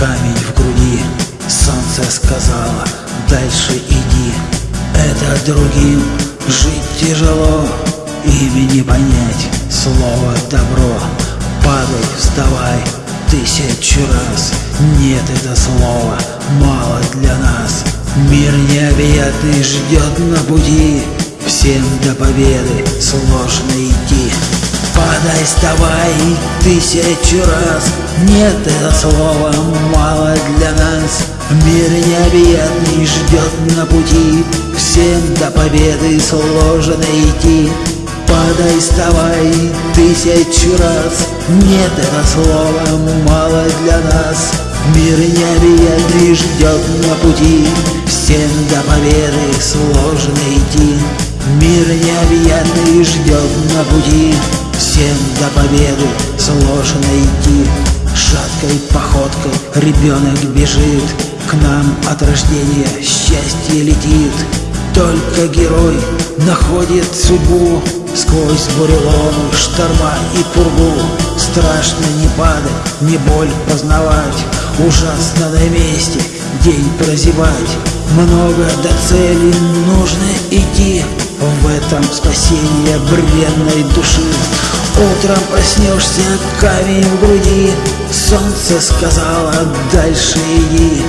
камень в груди. Солнце сказала, дальше иди. Это другим жить тяжело Ими не понять слово добро. Падай, вставай, тысячу раз. Нет, это слово мало для нас. Мир необъятный ждет на пути. Всем до победы сложно идти. Падай, вставай тысячу раз Нет, это слово мало для нас. Мир необъятный ждет на пути. Всем до победы сложно идти. Падай, вставай тысячу раз. Нет, это слово мало для нас. Мир необъятный ждет на пути. Всем до победы сложно идти. Мир необъятный ждет на пути. Всем до победы сложно идти Шаткой походкой. Ребенок бежит К нам от рождения. Счастье летит. Только герой находит судьбу Сквозь буреломы, шторма и пургу. Страшно не падать, не боль познавать. Ужасно на месте день прозевать. Много до цели нужно идти. В этом спасение бренной души. Утром проснешься, камень в груди Солнце сказала, дальше иди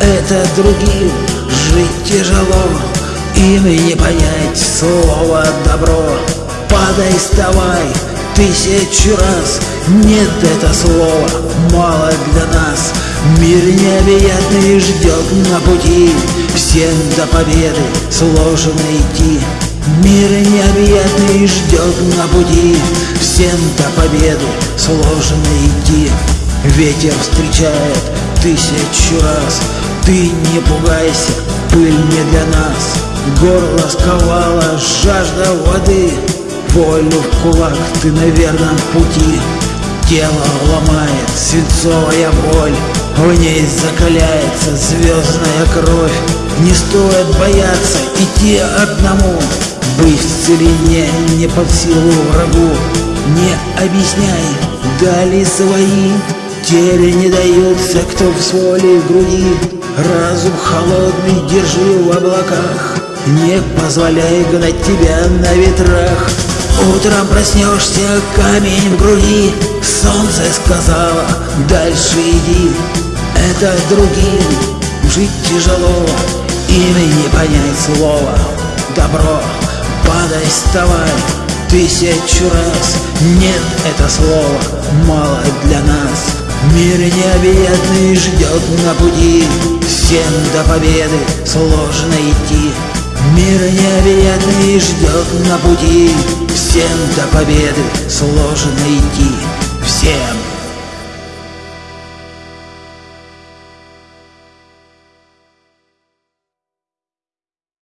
Это другим жить тяжело Им не понять слово добро Падай, вставай, тысячу раз Нет, это слово мало для нас. Мир необъятный ждет на пути Всем до победы сложно идти. Мир необъятный ждет на пути Всем до победы сложно идти Ветер встречает тысячу раз. Ты не пугайся, пыль не для нас. Горло сковала жажда воды. Волю в кулак, ты на верном пути. Тело ломает свинцовая боль. В ней закаляется звездная кровь. Не стоит бояться идти одному. Быть в целине не под силу врагу. Не объясняй, дали свои Теле не даются, кто в своей груди. Разум холодный держи в облаках. Не позволяй гнать тебя на ветрах. Утром проснешься, камень в груди. Солнце сказала, дальше иди. Это другим жить тяжело. Ими не понять слово Добро, падай, вставай Тысячу раз. Нет, это слово мало для нас Мир необъятный ждет на пути. Всем до победы сложно идти. Мир необъятный ждет на пути. Всем до победы сложно идти. Всем